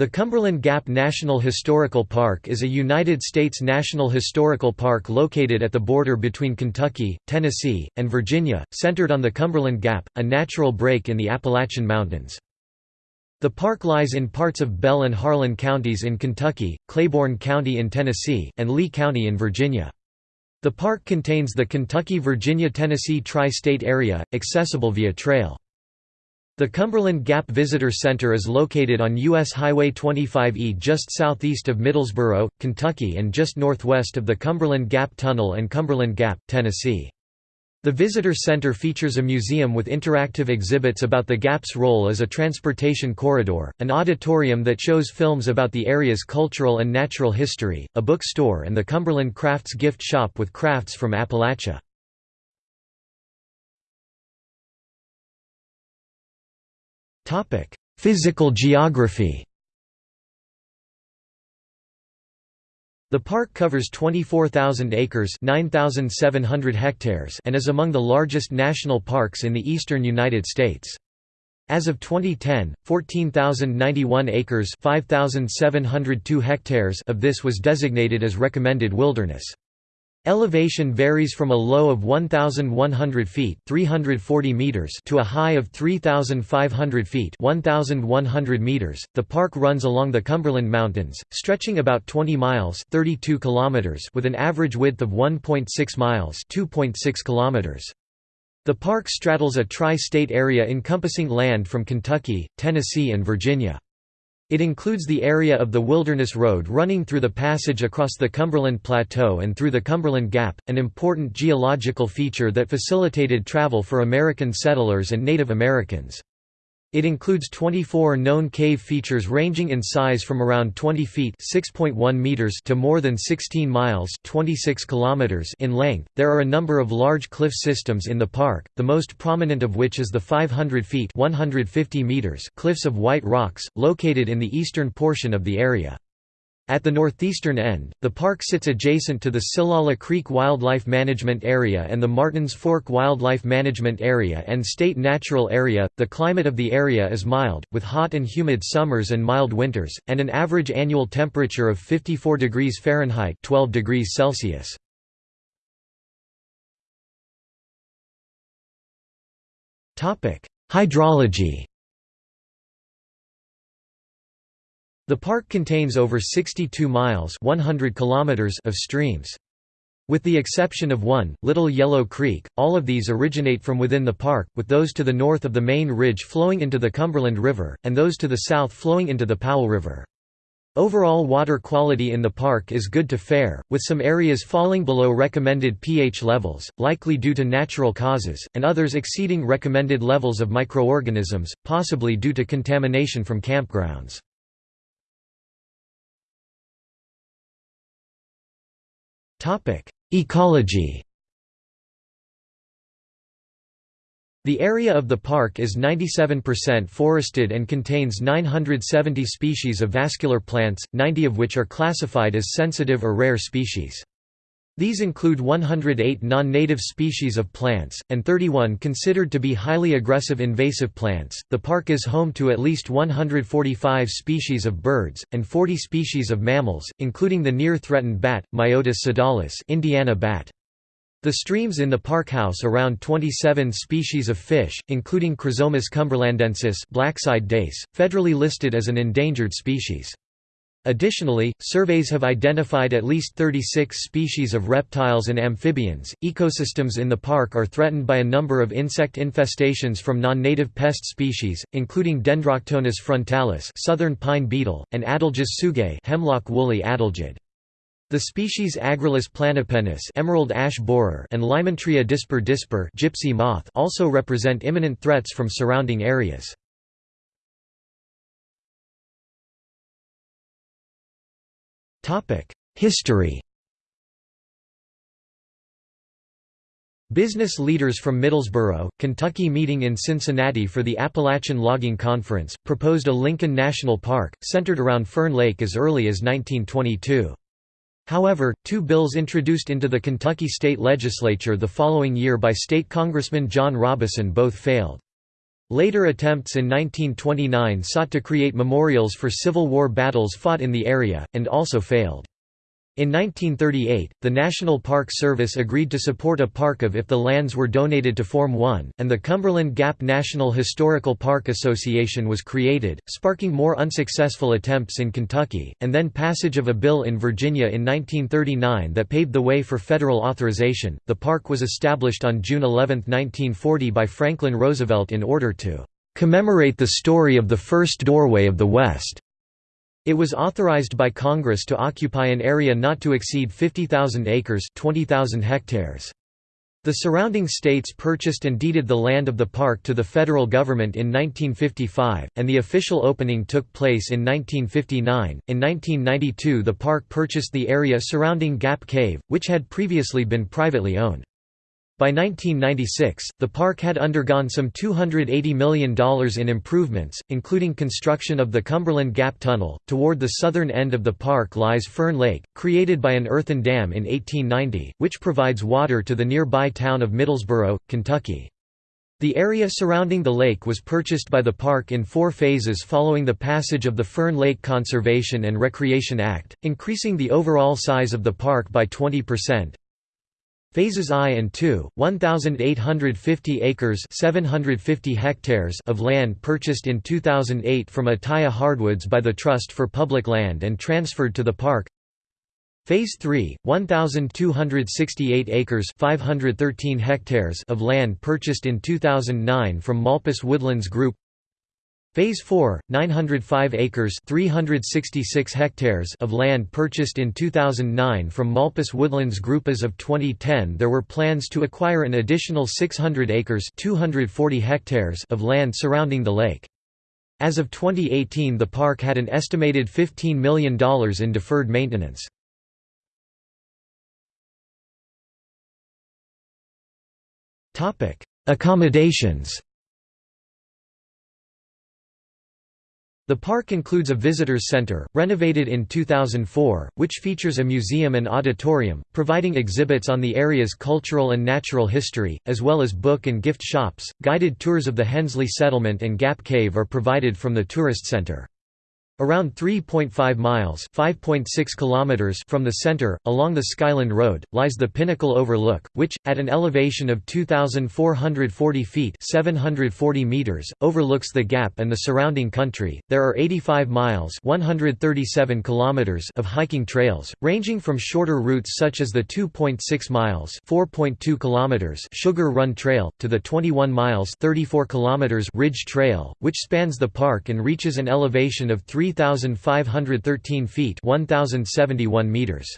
The Cumberland Gap National Historical Park is a United States national historical park located at the border between Kentucky, Tennessee, and Virginia, centered on the Cumberland Gap, a natural break in the Appalachian Mountains. The park lies in parts of Bell and Harlan counties in Kentucky, Claiborne County in Tennessee, and Lee County in Virginia. The park contains the Kentucky-Virginia-Tennessee tri-state area, accessible via trail. The Cumberland Gap Visitor Center is located on U.S. Highway 25E just southeast of Middlesboro, Kentucky and just northwest of the Cumberland Gap Tunnel and Cumberland Gap, Tennessee. The Visitor Center features a museum with interactive exhibits about the Gap's role as a transportation corridor, an auditorium that shows films about the area's cultural and natural history, a bookstore and the Cumberland Crafts gift shop with crafts from Appalachia. Physical geography The park covers 24,000 acres 9,700 hectares and is among the largest national parks in the eastern United States. As of 2010, 14,091 acres 5,702 hectares of this was designated as recommended wilderness. Elevation varies from a low of 1,100 feet 340 meters to a high of 3,500 feet 1,100 meters. .The park runs along the Cumberland Mountains, stretching about 20 miles 32 kilometers with an average width of 1.6 miles 2.6 kilometers. The park straddles a tri-state area encompassing land from Kentucky, Tennessee and Virginia. It includes the area of the Wilderness Road running through the passage across the Cumberland Plateau and through the Cumberland Gap, an important geological feature that facilitated travel for American settlers and Native Americans. It includes 24 known cave features ranging in size from around 20 feet (6.1 meters) to more than 16 miles (26 kilometers) in length. There are a number of large cliff systems in the park, the most prominent of which is the 500 feet (150 meters) cliffs of white rocks, located in the eastern portion of the area. At the northeastern end, the park sits adjacent to the Shillalah Creek Wildlife Management Area and the Martins Fork Wildlife Management Area and State Natural Area. The climate of the area is mild, with hot and humid summers and mild winters, and an average annual temperature of 54 degrees Fahrenheit (12 degrees Celsius). Topic: Hydrology. The park contains over 62 miles 100 kilometers of streams. With the exception of one, Little Yellow Creek, all of these originate from within the park, with those to the north of the main ridge flowing into the Cumberland River, and those to the south flowing into the Powell River. Overall water quality in the park is good to fair, with some areas falling below recommended pH levels, likely due to natural causes, and others exceeding recommended levels of microorganisms, possibly due to contamination from campgrounds. Ecology The area of the park is 97% forested and contains 970 species of vascular plants, 90 of which are classified as sensitive or rare species. These include 108 non-native species of plants, and 31 considered to be highly aggressive invasive plants. The park is home to at least 145 species of birds, and 40 species of mammals, including the near-threatened bat, Myotis sodalis Indiana bat. The streams in the park house around 27 species of fish, including Chrosomus cumberlandensis black-side dace, federally listed as an endangered species. Additionally, surveys have identified at least 36 species of reptiles and amphibians. Ecosystems in the park are threatened by a number of insect infestations from non-native pest species, including Dendroctonus frontalis, southern pine beetle, and Adelges tsugae, hemlock woolly adelgid. The species Agrilus planipennis emerald ash borer and Lymantria dispar dispar gypsy moth also represent imminent threats from surrounding areas. History Business leaders from Middlesboro, Kentucky meeting in Cincinnati for the Appalachian Logging Conference, proposed a Lincoln National Park, centered around Fern Lake as early as 1922. However, two bills introduced into the Kentucky state legislature the following year by state Congressman John Robison both failed. Later attempts in 1929 sought to create memorials for Civil War battles fought in the area, and also failed. In 1938, the National Park Service agreed to support a park of if the lands were donated to form one, and the Cumberland Gap National Historical Park Association was created, sparking more unsuccessful attempts in Kentucky, and then passage of a bill in Virginia in 1939 that paved the way for federal authorization. The park was established on June 11, 1940 by Franklin Roosevelt in order to commemorate the story of the first doorway of the West. It was authorized by Congress to occupy an area not to exceed 50,000 acres 20,000 hectares. The surrounding states purchased and deeded the land of the park to the federal government in 1955, and the official opening took place in 1959. In 1992, the park purchased the area surrounding Gap Cave, which had previously been privately owned. By 1996, the park had undergone some $280 million in improvements, including construction of the Cumberland Gap Tunnel. Toward the southern end of the park lies Fern Lake, created by an earthen dam in 1890, which provides water to the nearby town of Middlesboro, Kentucky. The area surrounding the lake was purchased by the park in four phases following the passage of the Fern Lake Conservation and Recreation Act, increasing the overall size of the park by 20%. Phases I and II, 1,850 acres 750 hectares of land purchased in 2008 from Ataya Hardwoods by the Trust for Public Land and transferred to the park. Phase 3, 1,268 acres 513 hectares of land purchased in 2009 from Molpus Woodlands Group Phase 4, 905 acres 366 hectares of land purchased in 2009 from Molpus Woodlands Group as of 2010 there were plans to acquire an additional 600 acres 240 hectares of land surrounding the lake. As of 2018 the park had an estimated $15 million in deferred maintenance. Accommodations The park includes a visitors center, renovated in 2004, which features a museum and auditorium, providing exhibits on the area's cultural and natural history, as well as book and gift shops. Guided tours of the Hensley Settlement and Gap Cave are provided from the tourist center. Around 3.5 miles (5.6 kilometers) from the center, along the Skyland Road, lies the Pinnacle Overlook, which, at an elevation of 2,440 feet (740 meters), overlooks the Gap and the surrounding country. There are 85 miles (137 kilometers) of hiking trails, ranging from shorter routes such as the 2.6 miles (4.2 kilometers) Sugar Run Trail to the 21 miles (34 kilometers) Ridge Trail, which spans the park and reaches an elevation of 3 3,513 feet 1,071 meters.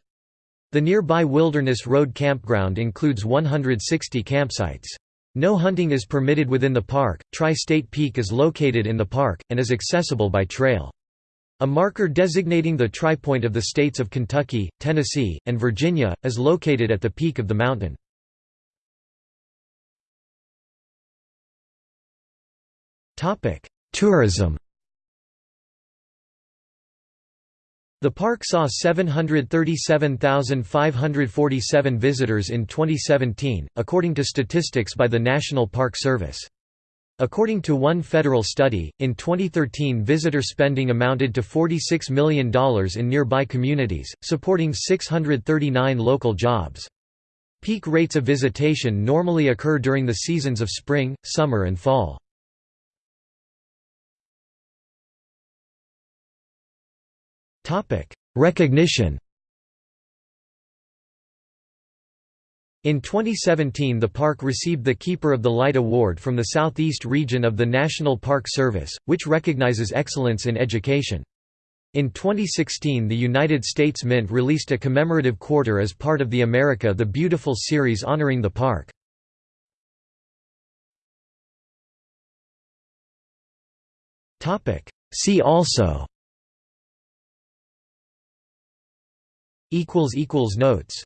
The nearby Wilderness Road campground includes 160 campsites. No hunting is permitted within the park. Tri-State Peak is located in the park, and is accessible by trail. A marker designating the tri-point of the states of Kentucky, Tennessee, and Virginia, is located at the peak of the mountain. Tourism The park saw 737,547 visitors in 2017, according to statistics by the National Park Service. According to one federal study, in 2013 visitor spending amounted to $46 million in nearby communities, supporting 639 local jobs. Peak rates of visitation normally occur during the seasons of spring, summer and fall. Recognition In 2017 the park received the Keeper of the Light Award from the Southeast region of the National Park Service, which recognizes excellence in education. In 2016 the United States Mint released a commemorative quarter as part of the America the Beautiful series honoring the park. See also Notes